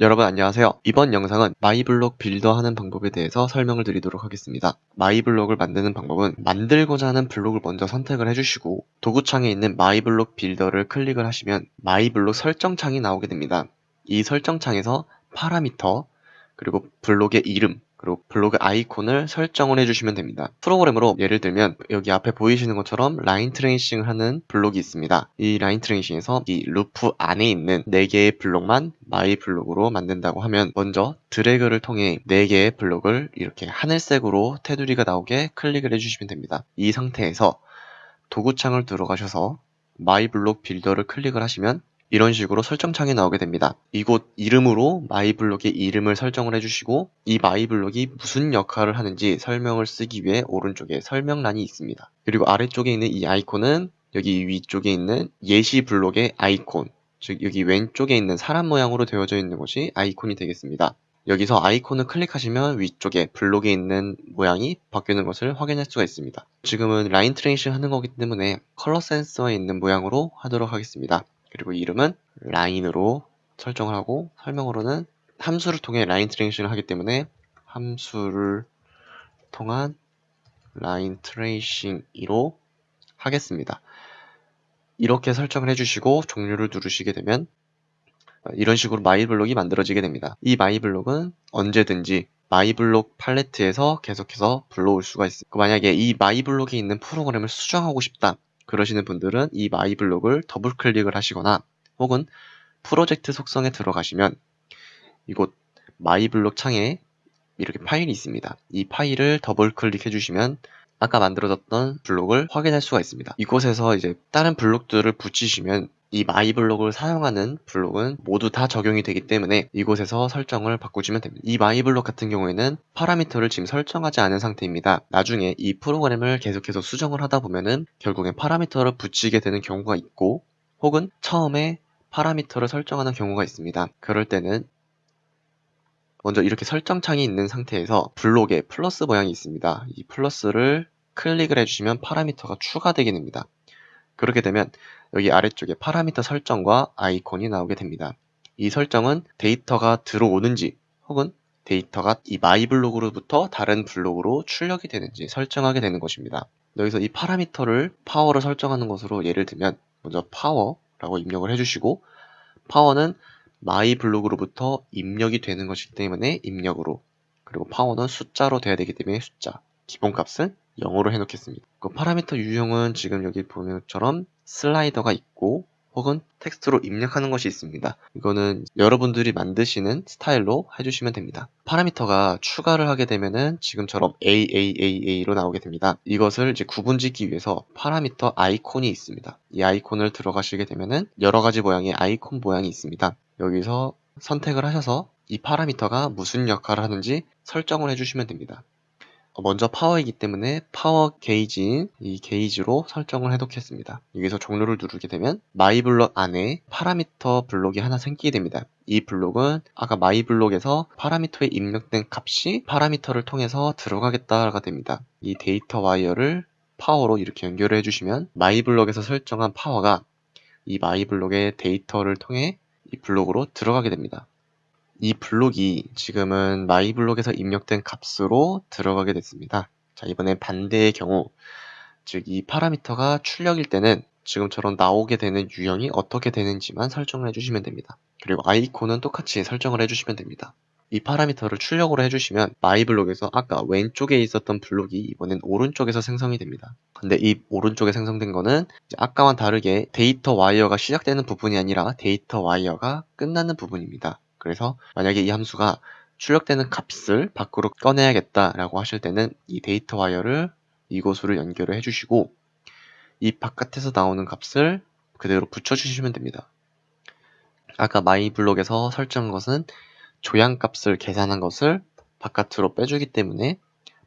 여러분 안녕하세요. 이번 영상은 마이블록 빌더 하는 방법에 대해서 설명을 드리도록 하겠습니다. 마이블록을 만드는 방법은 만들고자 하는 블록을 먼저 선택을 해주시고 도구창에 있는 마이블록 빌더를 클릭을 하시면 마이블록 설정창이 나오게 됩니다. 이 설정창에서 파라미터 그리고 블록의 이름 그리고 블록의 아이콘을 설정을 해주시면 됩니다. 프로그램으로 예를 들면 여기 앞에 보이시는 것처럼 라인 트레이싱을 하는 블록이 있습니다. 이 라인 트레이싱에서 이 루프 안에 있는 4개의 블록만 마이 블록으로 만든다고 하면 먼저 드래그를 통해 4개의 블록을 이렇게 하늘색으로 테두리가 나오게 클릭을 해주시면 됩니다. 이 상태에서 도구창을 들어가셔서 마이 블록 빌더를 클릭을 하시면 이런 식으로 설정창이 나오게 됩니다. 이곳 이름으로 마이블록의 이름을 설정을 해주시고 이 마이블록이 무슨 역할을 하는지 설명을 쓰기 위해 오른쪽에 설명란이 있습니다. 그리고 아래쪽에 있는 이 아이콘은 여기 위쪽에 있는 예시 블록의 아이콘 즉 여기 왼쪽에 있는 사람 모양으로 되어져 있는 것이 아이콘이 되겠습니다. 여기서 아이콘을 클릭하시면 위쪽에 블록에 있는 모양이 바뀌는 것을 확인할 수가 있습니다. 지금은 라인 트레이싱 하는 거기 때문에 컬러 센서에 있는 모양으로 하도록 하겠습니다. 그리고 이름은 라인으로 설정을 하고 설명으로는 함수를 통해 라인 트레이싱을 하기 때문에 함수를 통한 라인 트레이싱으로 하겠습니다. 이렇게 설정을 해주시고 종료를 누르시게 되면 이런 식으로 마이블록이 만들어지게 됩니다. 이 마이블록은 언제든지 마이블록 팔레트에서 계속해서 불러올 수가 있습니다. 만약에 이 마이블록에 있는 프로그램을 수정하고 싶다. 그러시는 분들은 이 마이블록을 더블 클릭을 하시거나 혹은 프로젝트 속성에 들어가시면 이곳 마이블록 창에 이렇게 파일이 있습니다. 이 파일을 더블 클릭해 주시면 아까 만들어졌던 블록을 확인할 수가 있습니다. 이곳에서 이제 다른 블록들을 붙이시면 이 마이 블록을 사용하는 블록은 모두 다 적용이 되기 때문에 이곳에서 설정을 바꾸시면 됩니다. 이 마이 블록 같은 경우에는 파라미터를 지금 설정하지 않은 상태입니다. 나중에 이 프로그램을 계속해서 수정을 하다 보면은 결국엔 파라미터를 붙이게 되는 경우가 있고 혹은 처음에 파라미터를 설정하는 경우가 있습니다. 그럴 때는 먼저 이렇게 설정창이 있는 상태에서 블록에 플러스 모양이 있습니다. 이 플러스를 클릭을 해주시면 파라미터가 추가되게 됩니다. 그렇게 되면 여기 아래쪽에 파라미터 설정과 아이콘이 나오게 됩니다. 이 설정은 데이터가 들어오는지 혹은 데이터가 이 마이 블록으로부터 다른 블록으로 출력이 되는지 설정하게 되는 것입니다. 여기서 이 파라미터를 파워를 설정하는 것으로 예를 들면 먼저 파워라고 입력을 해주시고 파워는 마이 블록으로부터 입력이 되는 것이기 때문에 입력으로 그리고 파워는 숫자로 돼야 되기 때문에 숫자 기본값은 0으로 해놓겠습니다. 그 파라미터 유형은 지금 여기 보는 것처럼 슬라이더가 있고 혹은 텍스트로 입력하는 것이 있습니다. 이거는 여러분들이 만드시는 스타일로 해주시면 됩니다. 파라미터가 추가를 하게 되면은 지금처럼 AAAA로 나오게 됩니다. 이것을 이제 구분짓기 위해서 파라미터 아이콘이 있습니다. 이 아이콘을 들어가시게 되면은 여러 가지 모양의 아이콘 모양이 있습니다. 여기서 선택을 하셔서 이 파라미터가 무슨 역할을 하는지 설정을 해주시면 됩니다. 먼저 파워이기 때문에 파워 게이지인 이 게이지로 설정을 해놓겠습니다. 여기서 종료를 누르게 되면 마이 블록 안에 파라미터 블록이 하나 생기게 됩니다. 이 블록은 아까 마이 블록에서 파라미터에 입력된 값이 파라미터를 통해서 들어가겠다가 됩니다. 이 데이터 와이어를 파워로 이렇게 연결을 해주시면 마이 블록에서 설정한 파워가 이 마이 블록의 데이터를 통해 이 블록으로 들어가게 됩니다. 이 블록이 지금은 마이 블록에서 입력된 값으로 들어가게 됐습니다. 자, 이번엔 반대의 경우, 즉 이 파라미터가 출력일 때는 지금처럼 나오게 되는 유형이 어떻게 되는지만 설정을 해주시면 됩니다. 그리고 아이콘은 똑같이 설정을 해주시면 됩니다. 이 파라미터를 출력으로 해주시면 마이 블록에서 아까 왼쪽에 있었던 블록이 이번엔 오른쪽에서 생성이 됩니다. 근데 이 오른쪽에 생성된 거는 아까와 다르게 데이터 와이어가 시작되는 부분이 아니라 데이터 와이어가 끝나는 부분입니다. 그래서 만약에 이 함수가 출력되는 값을 밖으로 꺼내야겠다라고 하실 때는 이 데이터 와이어를 이곳으로 연결을 해주시고 이 바깥에서 나오는 값을 그대로 붙여주시면 됩니다. 아까 마이 블록에서 설정한 것은 조향값을 계산한 것을 바깥으로 빼주기 때문에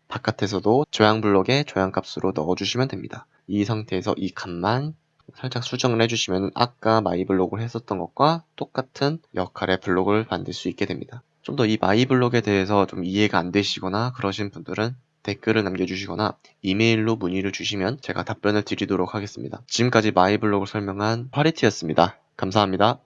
바깥에서도 조향 블록에 조향값으로 넣어주시면 됩니다. 이 상태에서 이 값만 살짝 수정을 해주시면 아까 마이블록을 했었던 것과 똑같은 역할의 블록을 만들 수 있게 됩니다. 좀 더 이 마이블록에 대해서 좀 이해가 안 되시거나 그러신 분들은 댓글을 남겨주시거나 이메일로 문의를 주시면 제가 답변을 드리도록 하겠습니다. 지금까지 마이블록을 설명한 파리티였습니다. 감사합니다.